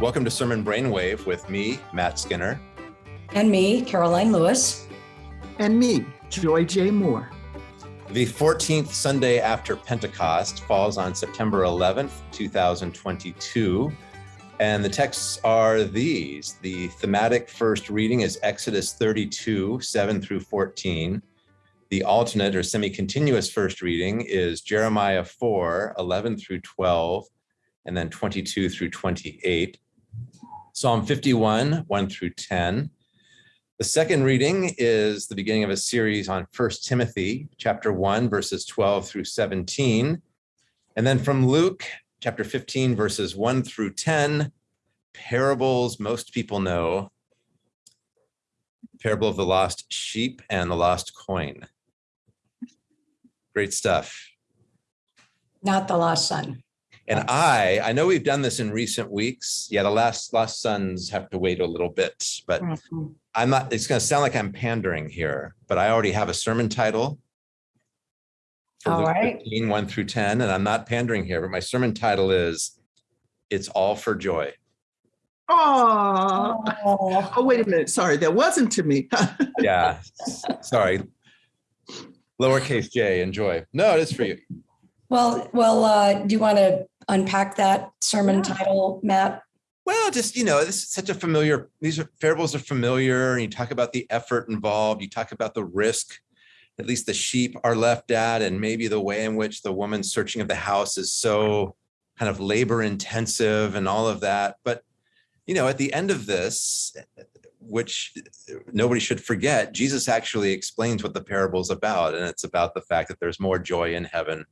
Welcome to Sermon Brainwave with me, Matt Skinner. And me, Karoline Lewis. And me, Joy J. Moore. The 14th Sunday after Pentecost falls on September 11th, 2022. And the texts are these. The thematic first reading is Exodus 32, 7 through 14. The alternate or semi-continuous first reading is Jeremiah 4, 11 through 12, and then 22 through 28. Psalm 51, 1 through 10. The second reading is the beginning of a series on First Timothy, chapter 1, verses 12 through 17. And then from Luke, chapter 15, verses 1 through 10, parables most people know. Parable of the lost sheep and the lost coin. Great stuff. Not the lost son. And I, I know we've done this in recent weeks. Yeah, the last Lost sons have to wait a little bit, but mm -hmm. I'm not, it's going to sound like I'm pandering here, but I already have a sermon title. All Luke right. 15, 1 through 10, and I'm not pandering here, but my sermon title is It's All for Joy. Oh, oh, wait a minute. Sorry, that wasn't to me. yeah, sorry. Lowercase j, enjoy. No, it is for you. Well, well, uh, do you want to unpack that sermon yeah. title, Matt? Well, just, you know, this is such a familiar, these are parables are familiar and you talk about the effort involved, you talk about the risk, at least the sheep are left at, and maybe the way in which the woman searching of the house is so kind of labor intensive and all of that. But, you know, at the end of this, which nobody should forget, Jesus actually explains what the parable is about. And it's about the fact that there's more joy in heaven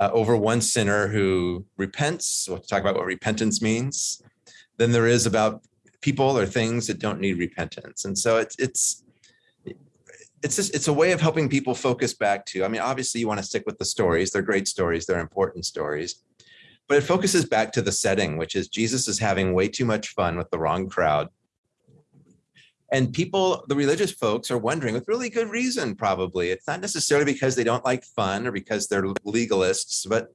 uh, over one sinner who repents. We'll talk about what repentance means. Than there is about people or things that don't need repentance. And so it's, it's, it's just, it's a way of helping people focus back to, I mean, obviously you want to stick with the stories. They're great stories. They're important stories, but it focuses back to the setting, which is Jesus is having way too much fun with the wrong crowd. And people, the religious folks are wondering with really good reason, probably. It's not necessarily because they don't like fun or because they're legalists, but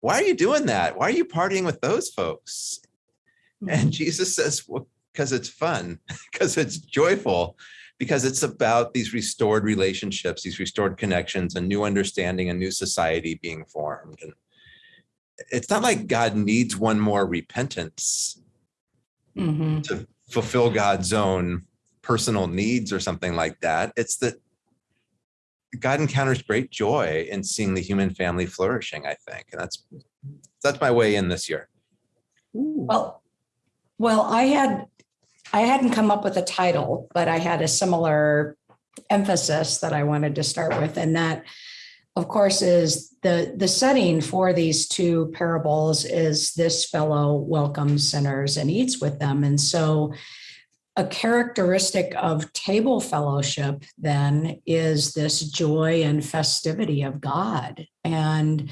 why are you doing that? Why are you partying with those folks? And mm-hmm. Jesus says, well, because it's fun, because it's joyful, because it's about these restored relationships, these restored connections, a new understanding, a new society being formed. And it's not like God needs one more repentance mm -hmm. to fulfill God's own personal needs or something like that. It's that God encounters great joy in seeing the human family flourishing, I think. And that's that's my way in this year. Well, well, I had I hadn't come up with a title, but I had a similar emphasis that I wanted to start with, and that of course, is the, the setting for these two parables is this fellow welcomes sinners and eats with them. And so a characteristic of table fellowship then is this joy and festivity of God and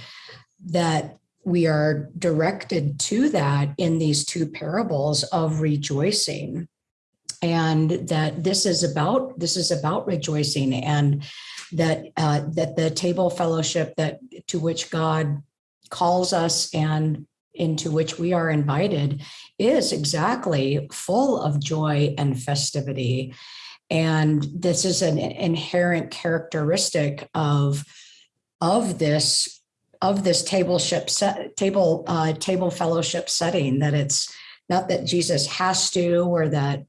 that we are directed to that in these two parables of rejoicing and that this is about this is about rejoicing and that uh, that the table fellowship that to which God calls us and into which we are invited is exactly full of joy and festivity. And this is an inherent characteristic of, of this of this table set, table uh, table fellowship setting that it's not that Jesus has to or that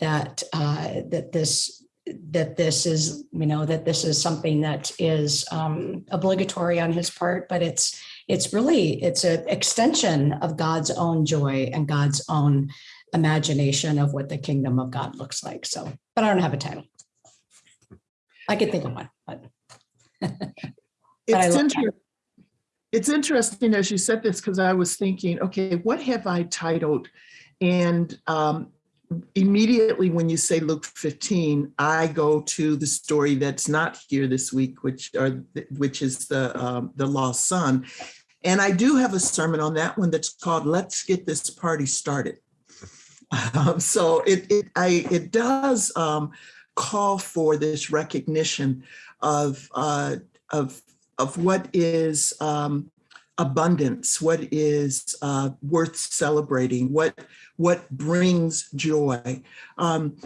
that uh, that this that this is, you know, that this is something that is um, obligatory on his part, but it's it's really, it's an extension of God's own joy and God's own imagination of what the kingdom of God looks like. So, but I don't have a title. I could think of one, but. but it's, inter it's interesting as you said this, because I was thinking, okay, what have I titled? And um, immediately when you say Luke 15, I go to the story that's not here this week, which are which is the um, the lost son, and I do have a sermon on that one that's called "Let's Get This Party Started." Um, so it it I it does um, call for this recognition of uh, of of what is um, abundance, what is uh, worth celebrating, what what brings joy. Um,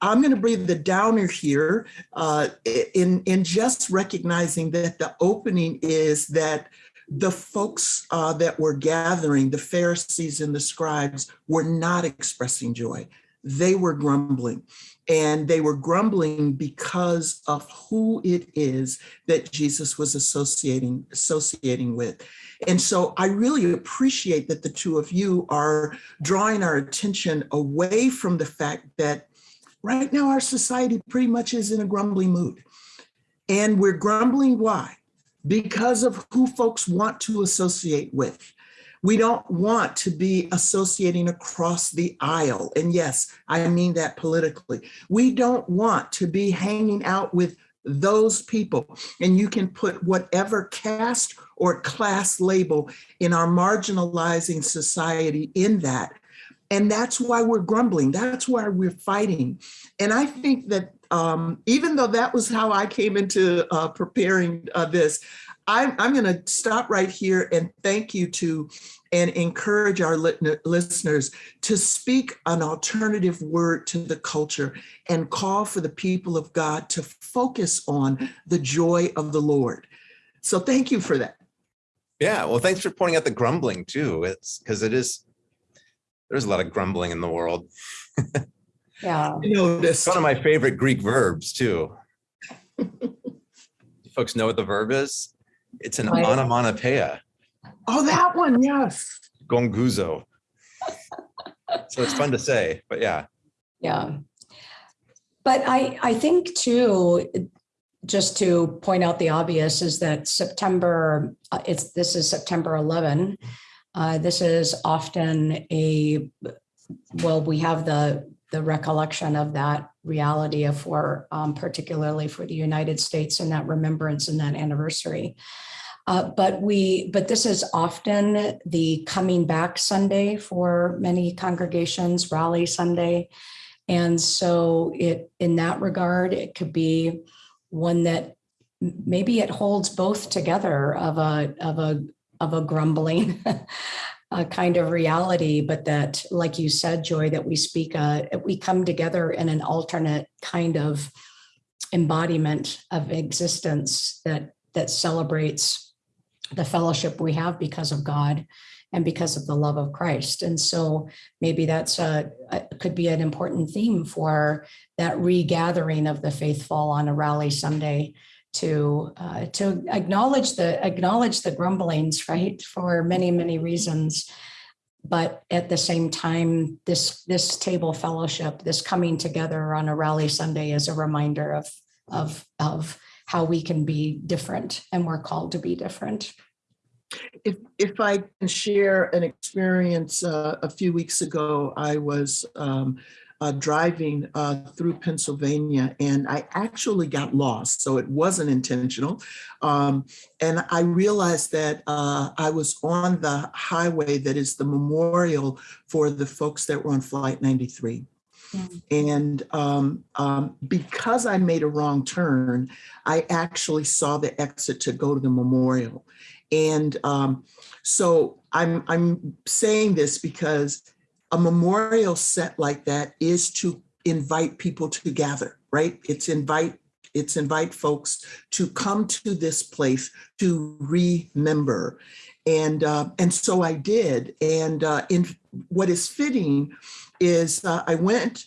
I'm going to breathe the downer here uh, in in just recognizing that the opening is that the folks uh, that were gathering, the Pharisees and the scribes, were not expressing joy. They were grumbling. And they were grumbling because of who it is that Jesus was associating, associating with. And so I really appreciate that the two of you are drawing our attention away from the fact that right now our society pretty much is in a grumbling mood. And we're grumbling why? Because of who folks want to associate with. We don't want to be associating across the aisle. And yes, I mean that politically. We don't want to be hanging out with those people. And you can put whatever caste or class label in our marginalizing society in that. And that's why we're grumbling. That's why we're fighting. And I think that um, even though that was how I came into uh, preparing uh, this, I'm, I'm going to stop right here and thank you to and encourage our listeners to speak an alternative word to the culture and call for the people of God to focus on the joy of the Lord. So thank you for that. Yeah, well, thanks for pointing out the grumbling too. It's because it is, there's a lot of grumbling in the world. Yeah. I know, It's one of my favorite Greek verbs too. Folks know what the verb is? It's an Right. onomatopoeia, Oh, that one, yes. gonguzo. So it's fun to say, but yeah. Yeah. But I, I think too, just to point out the obvious is that September, uh, it's, this is September 11. Uh, This is often a, well, we have the, the recollection of that reality of for, um, particularly for the United States and that remembrance and that anniversary. Uh, But we, but this is often the coming back Sunday for many congregations, rally Sunday. And so it, in that regard, it could be one that maybe it holds both together of a, of a, of a grumbling a kind of reality, but that, like you said, Joy, that we speak, uh, we come together in an alternate kind of embodiment of existence that, that celebrates the fellowship we have because of God and because of the love of Christ. And so maybe that's a, a- could be an important theme for that regathering of the faithful on a rally Sunday to uh, to acknowledge the acknowledge the grumblings, right, for many many reasons. But at the same time, this this table fellowship, this coming together on a rally Sunday, is a reminder of of of how we can be different, and we're called to be different. If, if I can share an experience, uh, a few weeks ago, I was um, uh, driving uh, through Pennsylvania and I actually got lost. So it wasn't intentional. Um, and I realized that uh, I was on the highway that is the memorial for the folks that were on Flight 93. Mm. And um, um, because I made a wrong turn, I actually saw the exit to go to the memorial. And um, so I'm I'm saying this because a memorial set like that is to invite people to gather, right? It's invite it's invite folks to come to this place to remember. And uh, and so I did. And uh, in what is fitting is uh, I went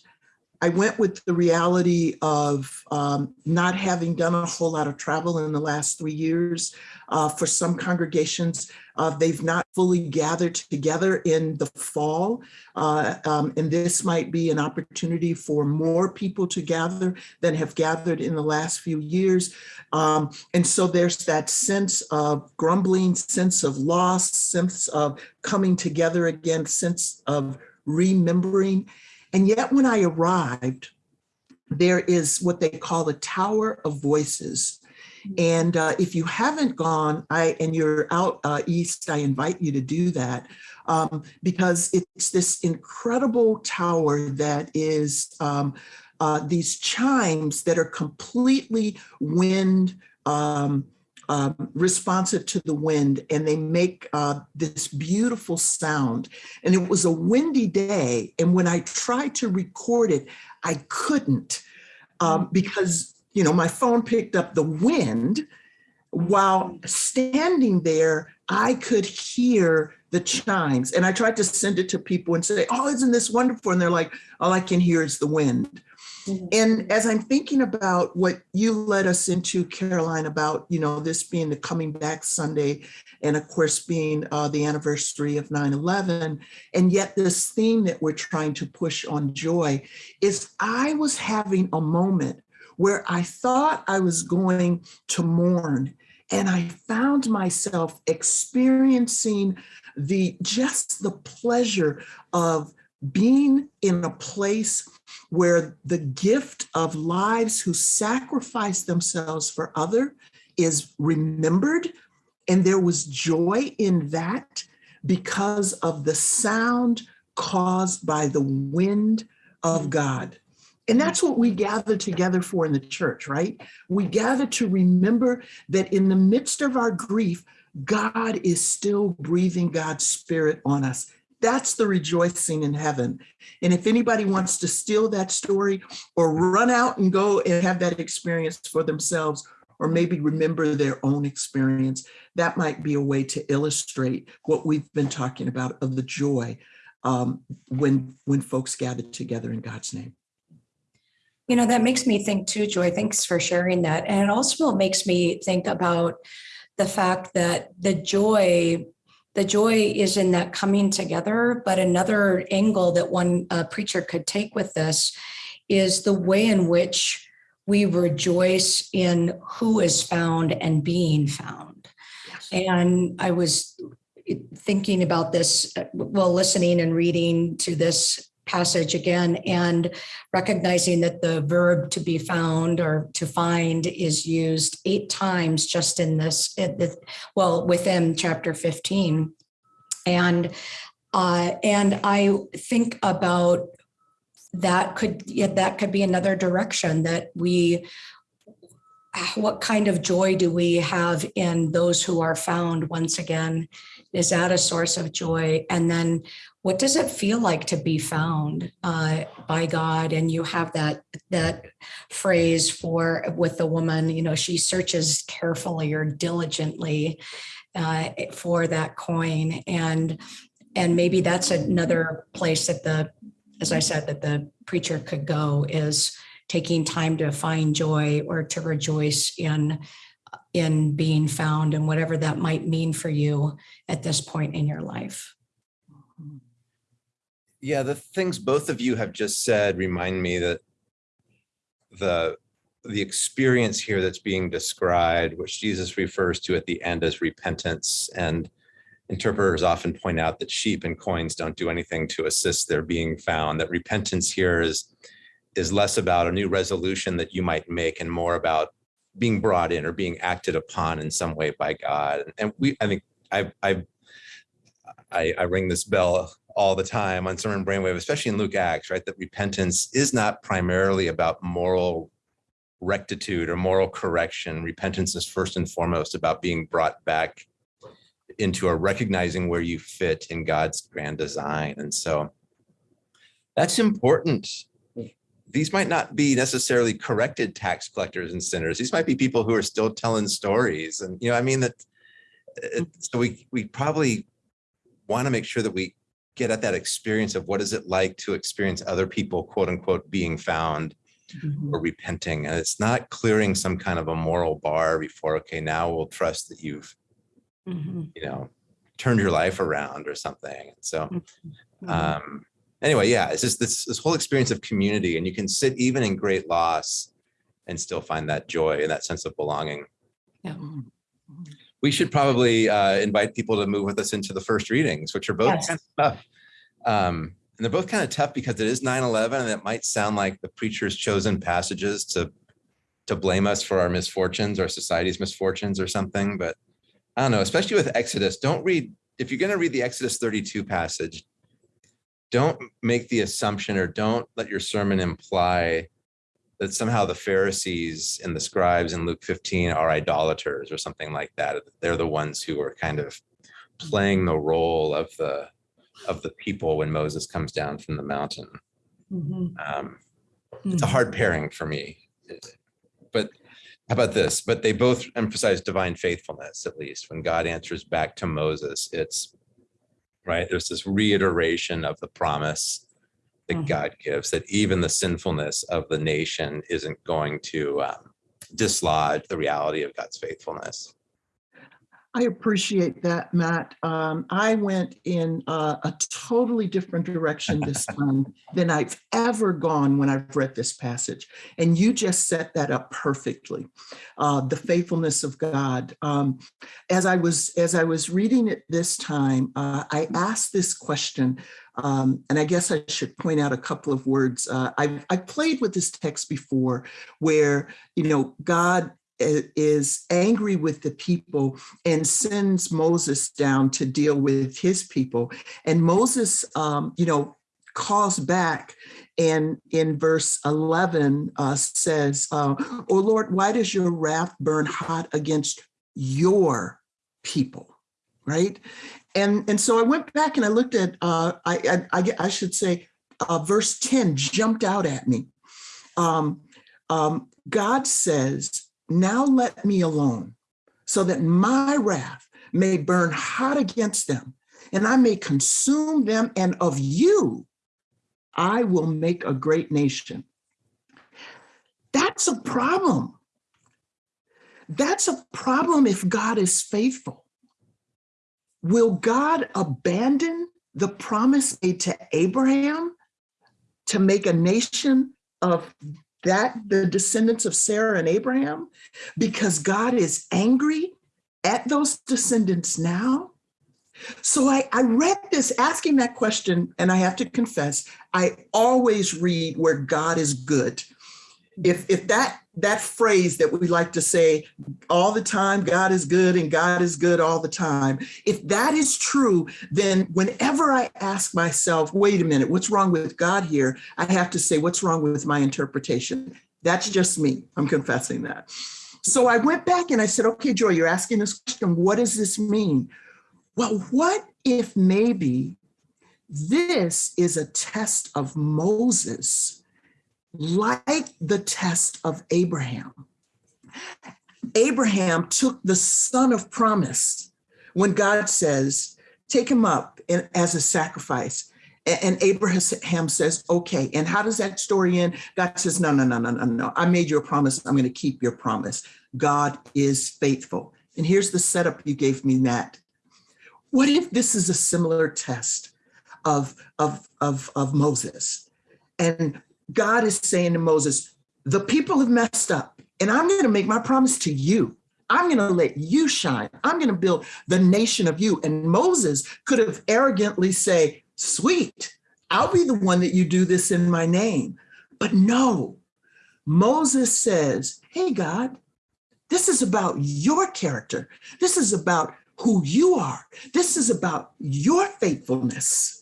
I went with the reality of um, not having done a whole lot of travel in the last three years. Uh, for some congregations, uh, they've not fully gathered together in the fall. Uh, um, and this might be an opportunity for more people to gather than have gathered in the last few years. Um, and so there's that sense of grumbling, sense of loss, sense of coming together again, sense of remembering. And yet, when I arrived, there is what they call the Tower of Voices. And uh, if you haven't gone, I and you're out uh, east, I invite you to do that um, because it's this incredible tower that is um, uh, these chimes that are completely wind um, um, responsive to the wind and they make uh, this beautiful sound. And it was a windy day. And when I tried to record it, I couldn't um, because, you know, my phone picked up the wind while standing there, I could hear the chimes. And I tried to send it to people and say, oh, isn't this wonderful? And they're like, all I can hear is the wind. Mhm. And as I'm thinking about what you led us into, Karoline, about, you know, this being the coming back Sunday, and of course, being uh, the anniversary of 9-11, and yet this theme that we're trying to push on joy, is I was having a moment where I thought I was going to mourn, and I found myself experiencing the just the pleasure of being in a place where the gift of lives who sacrifice themselves for other is remembered and there was joy in that because of the sound caused by the wind of God. And that's what we gather together for in the church, right? We gather to remember that in the midst of our grief, God is still breathing God's spirit on us. That's the rejoicing in heaven. And if anybody wants to steal that story or run out and go and have that experience for themselves, or maybe remember their own experience, that might be a way to illustrate what we've been talking about of the joy um, when, when folks gather together in God's name. You know, that makes me think too, Joy. Thanks for sharing that. And it also makes me think about the fact that the joy, the joy is in that coming together. But another angle that one uh, preacher could take with this is the way in which we rejoice in who is found and being found. And I was thinking about this uh, while listening and reading to this passage again and recognizing that the verb to be found or to find is used eight times just in this, well, within chapter 15. And uh, and I think about that could, yeah, that could be another direction that we what kind of joy do we have in those who are found once again? Is that a source of joy? And then what does it feel like to be found uh, by God? And you have that that phrase for with the woman, you know, she searches carefully or diligently uh, for that coin. And and maybe that's another place that the, as I said, that the preacher could go is taking time to find joy or to rejoice in in being found and whatever that might mean for you at this point in your life. Yeah, the things both of you have just said remind me that the the experience here that's being described, which Jesus refers to at the end as repentance, and interpreters often point out that sheep and coins don't do anything to assist their being found. That repentance here is is less about a new resolution that you might make and more about being brought in or being acted upon in some way by God. And we, I think, I I I, I ring this bell all the time on Sermon Brainwave, especially in Luke Acts, right? That repentance is not primarily about moral rectitude or moral correction. Repentance is first and foremost about being brought back into a recognizing where you fit in God's grand design. And so that's important. These might not be necessarily corrected tax collectors and sinners. These might be people who are still telling stories. And, you know, I mean that, uh, so we, we probably want to make sure that we get at that experience of what is it like to experience other people, quote unquote, being found or repenting. And it's not clearing some kind of a moral bar before, okay, now we'll trust that you've, Mhm. you know, turned your life around or something. And so, Mhm. um, anyway, yeah, it's just this, this whole experience of community and you can sit even in great loss and still find that joy and that sense of belonging. We should probably uh, invite people to move with us into the first readings, which are both Yes. kind of tough. Um, and they're both kind of tough because it is 9-11 and it might sound like the preacher's chosen passages to to blame us for our misfortunes, our society's misfortunes or something. But I don't know, especially with Exodus, don't read, if you're going to read the Exodus 32 passage, don't make the assumption or don't let your sermon imply that somehow the Pharisees and the scribes in Luke 15 are idolaters or something like that. They're the ones who are kind of playing the role of the of the people when Moses comes down from the mountain. Mhm. Um, it's a Mhm. hard pairing for me. But how about this? But they both emphasize divine faithfulness, at least when God answers back to Moses, it's right. There's this reiteration of the promise that Mhm. God gives that even the sinfulness of the nation isn't going to um, dislodge the reality of God's faithfulness. I appreciate that, Matt. Um, I went in uh, a totally different direction this time than I've ever gone when I've read this passage. And you just set that up perfectly. Uh, the faithfulness of God. Um, as I was as I was reading it this time, uh, I asked this question, um, and I guess I should point out a couple of words. Uh, I've, I've played with this text before, where you know God is angry with the people and sends Moses down to deal with his people. And Moses, um, you know, calls back and in verse 11 uh, says, uh, Oh Lord, why does your wrath burn hot against your people? Right. And, and so I went back and I looked at, uh, I, I, I, should say, uh, verse 10 jumped out at me. Um, um, God says, Now let me alone so that my wrath may burn hot against them, and I may consume them, and of you I will make a great nation. That's a problem. That's a problem if God is faithful. Will God abandon the promise made to Abraham to make a nation of that, the descendants of Sarah and Abraham, because God is angry at those descendants now? So I, I read this asking that question, and I have to confess, I always read where God is good. If if that that phrase that we like to say all the time, God is good and God is good all the time. If that is true, then whenever I ask myself, wait a minute, what's wrong with God here? I have to say, what's wrong with my interpretation? That's just me. I'm confessing that. So I went back and I said, okay, Joy, you're asking this question. What does this mean? Well, what if maybe this is a test of Moses, like the test of Abraham? Abraham took the son of promise when God says, take him up in- as a sacrifice. And Abraham says, okay. And how does that story end? God says, no, no, no, no, no, no. I made you a promise. I'm going to keep your promise. God is faithful. And here's the setup you gave me, Matt. What if this is a similar test of, of, of, of Moses? And God is saying to Moses, the people have messed up, and I'm going to make my promise to you. I'm going to let you shine. I'm going to build the nation of you. And Moses could have arrogantly say, sweet, I'll be the one that you do this in my name. But no, Moses says, hey, God, this is about your character. This is about who you are. This is about your faithfulness.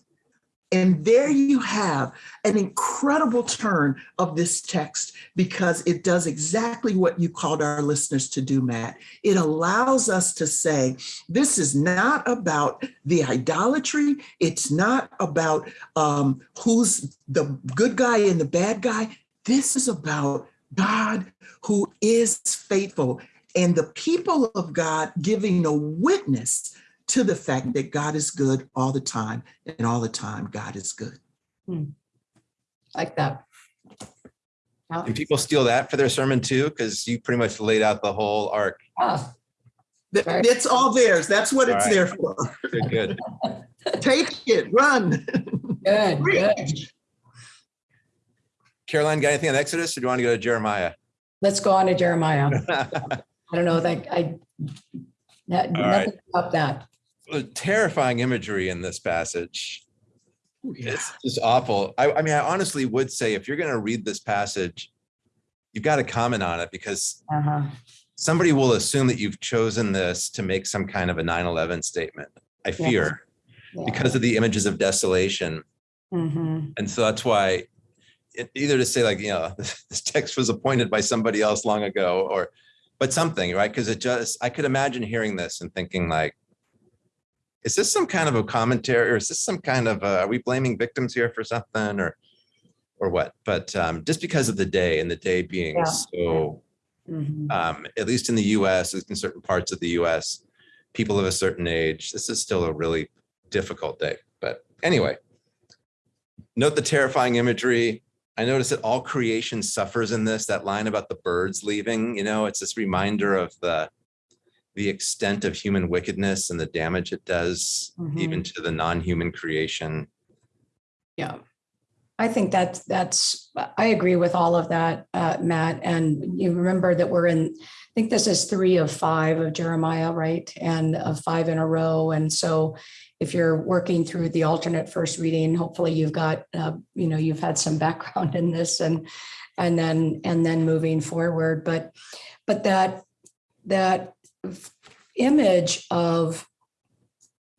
And there you have an incredible turn of this text because it does exactly what you called our listeners to do, Matt. It allows us to say, this is not about the idolatry. It's not about um, who's the good guy and the bad guy. This is about God who is faithful and the people of God giving a witness to the fact that God is good all the time, and all the time God is good. Like that. Yeah. Do people steal that for their sermon too? Because you pretty much laid out the whole arc. Ah, Th- Right. It's all theirs. That's what All it's right. there for. Good, good. Take it, run. Good, good. Karoline, got anything on Exodus or do you want to go to Jeremiah? Let's go on to Jeremiah. I don't know that I, that- right. nothing about that. The Terrifying imagery in this passage. Yeah. It's just awful. I, I mean, I honestly would say if you're going to read this passage, you've got to comment on it because Uh-huh. somebody will assume that you've chosen this to make some kind of a 9/11 statement. I fear Yeah. because of the images of desolation. Mhm. And so that's why it- either to say like, you know, this text was appointed by somebody else long ago or, but something, right? Because it just, I could imagine hearing this and thinking like, is this some kind of a commentary or is this some kind of, uh, are we blaming victims here for something or, or what? But um, just because of the day and the day being Yeah. so Mhm. um, at least in the US, in certain parts of the US, people of a certain age, this is still a really difficult day. But anyway, note the terrifying imagery. I notice that all creation suffers in this, that line about the birds leaving, you know, it's this reminder of the the extent of human wickedness and the damage it does even to the non-human creation. Yeah. I think that's, that's, I agree with all of that, uh, Matt. And you remember that we're in, I think this is three of five of Jeremiah, right? And of five in a row. And so if you're working through the alternate first reading, hopefully you've got, uh, you know, you've had some background in this and, and then, and then moving forward. But, but that, that image of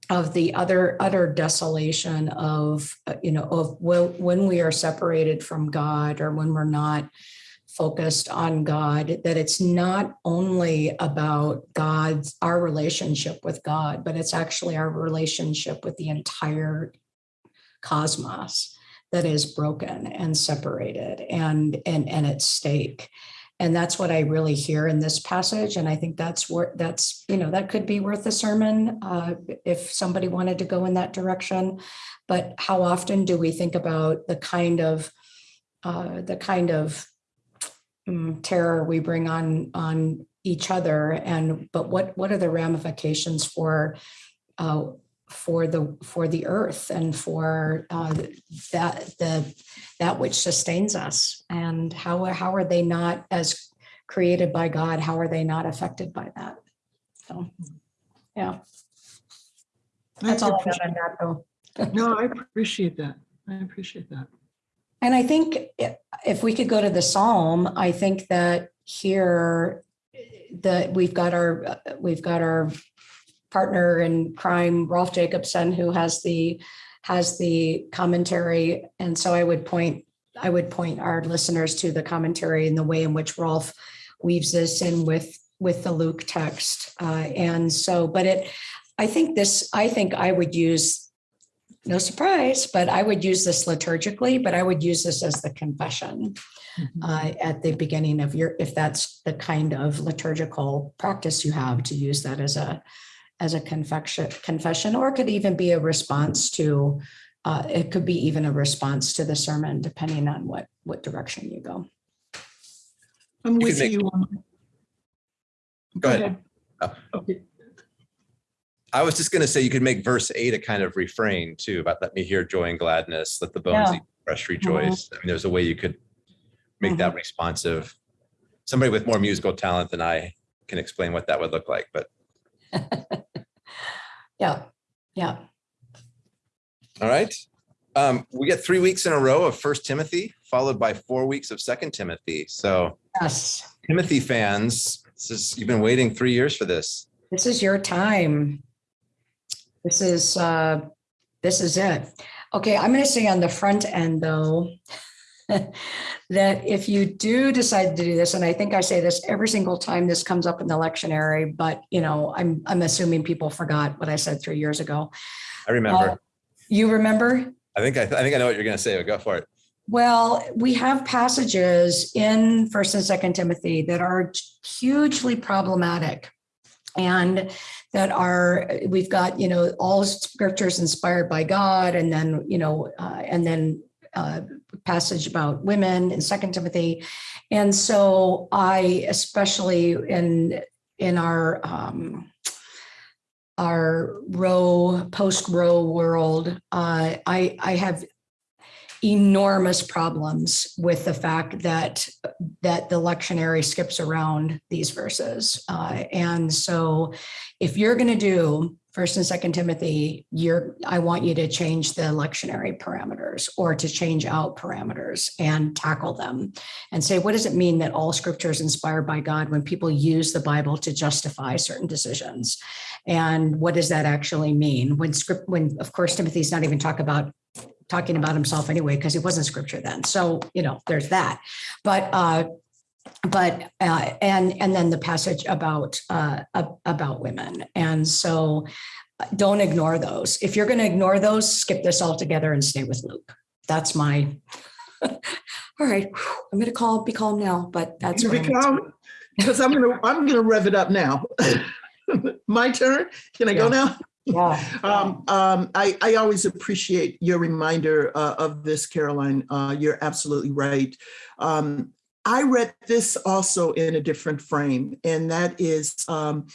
of the other utter desolation of uh, you know of when, when we are separated from god or when we're not focused on god that it's not only about god's our relationship with god but it's actually our relationship with the entire cosmos that is broken and separated and and and at stake and that's what i really hear in this passage. And i think that's where that's you know that could be worth a sermon uh, if somebody wanted to go in that direction. But how often do we think about the kind of uh, the kind of mm, terror we bring on on each other? And but what what are the ramifications for uh, for the for the earth and for uh, that the that which sustains us. And how how are they not as created by God? How are they not affected by that? So yeah. That's I all I appreciate- got on that though. No, I appreciate that. I appreciate that. And I think if we could go to the Psalm, I think that here that we've got our, we've got our partner in crime, Rolf Jacobson, who has the, has the commentary. And so I would point, I would point our listeners to the commentary and the way in which Rolf weaves this in with, with the Luke text. Uh, And so, but it, I think this, I think I would use no surprise, but I would use this liturgically, but I would use this as the confession Mhm. uh, at the beginning of your, if that's the kind of liturgical practice you have to use that as a, as a confession, confession, or it could even be a response to, uh, it could be even a response to the sermon, depending on what, what direction you go. I'm could with make- you. on- Go ahead. Oh. Okay. I was just gonna say you could make verse eight a kind of refrain too, about let me hear joy and gladness, let the bones Yeah. eat fresh rejoice. I mean, there's a way you could make that responsive. Somebody with more musical talent than I can explain what that would look like, but Yeah, yeah. all right. Um, we get three weeks in a row of First Timothy, followed by four weeks of Second Timothy. So Yes, Timothy fans, this is, you've been waiting three years for this. this is your time. This is, uh, this is it. Okay, I'm gonna say on the front end though, that if you do decide to do this, and I think I say this every single time this comes up in the lectionary, but you know, I'm, I'm assuming people forgot what I said three years ago. I remember. Uh, You remember? I think, I, I think I know what you're gonna say, but go for it. Well, we have passages in First and Second Timothy that are hugely problematic. And that are, we've got, you know, all scriptures inspired by God, and then, you know, uh, and then uh, passage about women in Second Timothy. And so I, especially in in our um, our Roe post Roe world, uh, I I have enormous problems with the fact that that the lectionary skips around these verses uh, and so if you're going to do first and second timothy you're i want you to change the lectionary parameters or to change out parameters and tackle them and say what does it mean that all scripture is inspired by god when people use the bible to justify certain decisions and what does that actually mean when script when of course timothy's not even talk about talking about himself anyway, because he wasn't scripture then. So, you know, there's that. But, uh, but, uh, and, and then the passage about, uh, about women. And so uh, don't ignore those. If you're going to ignore those, skip this altogether and stay with Luke. That's my, all right, I'm going to call, be calm now, but that's. where I'm at. Because I'm gonna, I'm gonna rev it up now. My turn? Can I go now? Yeah. Um, um, I, I always appreciate your reminder uh, of this, Karoline. Uh, you're absolutely right. Um, I read this also in a different frame, and that is um,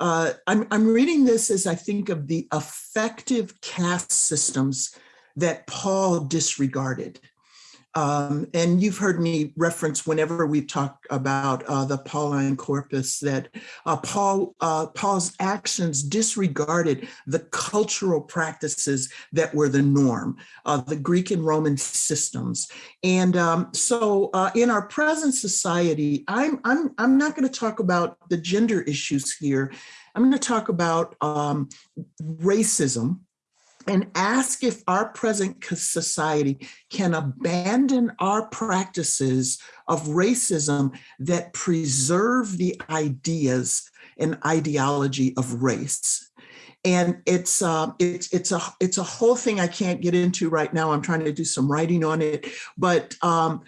uh, I'm, I'm reading this as I think of the effective caste systems that Paul disregarded. Um, and you've heard me reference whenever we talk about uh, the Pauline corpus that uh, Paul uh, Paul's actions disregarded the cultural practices that were the norm, uh, the Greek and Roman systems. And um, so, uh, in our present society, I'm I'm I'm not going to talk about the gender issues here. I'm going to talk about um, racism and ask if our present society can abandon our practices of racism that preserve the ideas and ideology of race. And it's uh, it's it's a it's a whole thing I can't get into right now. I'm trying to do some writing on it, but um,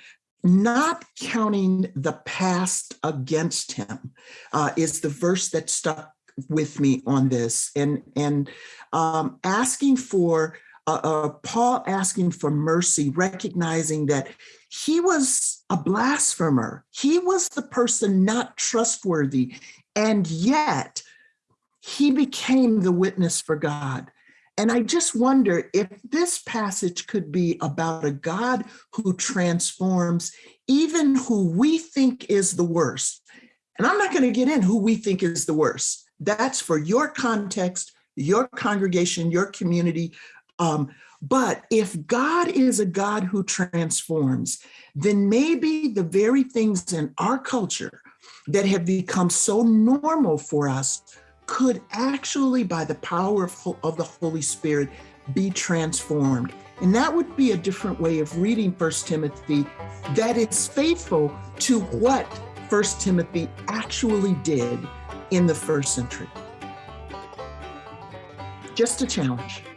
not counting the past against him uh, is the verse that stuck with me on this and and um, asking for uh, uh, paul asking for mercy recognizing that he was a blasphemer. He was the person not trustworthy and yet he became the witness for god. And i just wonder if this passage could be about a god who transforms even who we think is the worst. And i'm not going to get in who we think is the worst. That's for your context, your congregation, your community. Um, but if God is a God who transforms, then maybe the very things in our culture that have become so normal for us could actually, by the power of, of the Holy Spirit, be transformed. And that would be a different way of reading First Timothy that is faithful to what First Timothy actually did in the first century. Just a challenge.